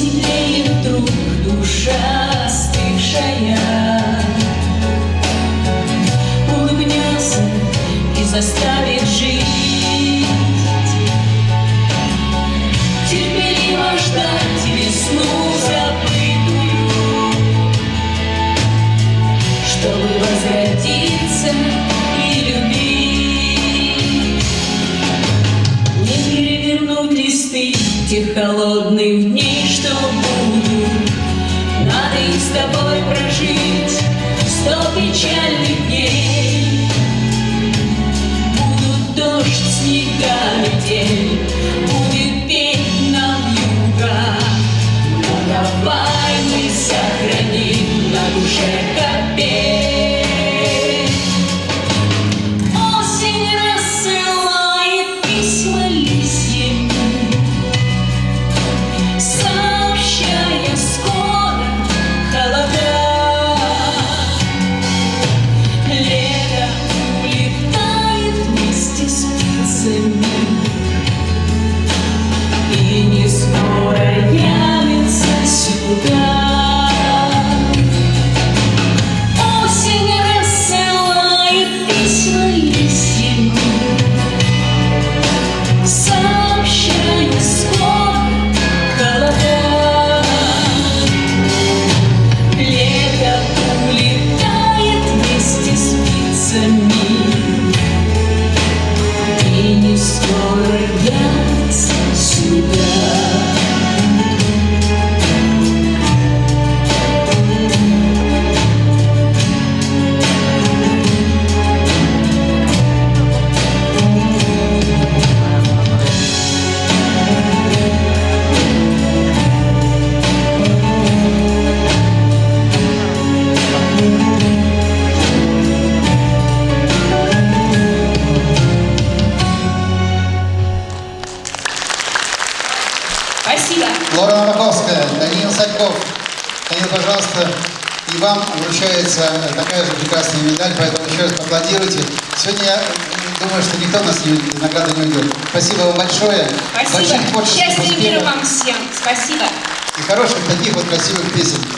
Потеплеет вдруг душа остывшая Улыбнется и заставит жить. Терпеливо ждать весну забытую Чтобы возродиться и любить. Не перевернуть листы тех холодных дней, Лора Мараковская, Даниил Садьков. Даниил, пожалуйста, и вам вручается такая же прекрасная медаль, поэтому еще раз поаплодируйте. Сегодня я думаю, что никто нас не, награды не уйдет. Спасибо вам большое. Спасибо. Больших творческих Счастья и мира вам всем. Спасибо. и хороших таких вот красивых песен.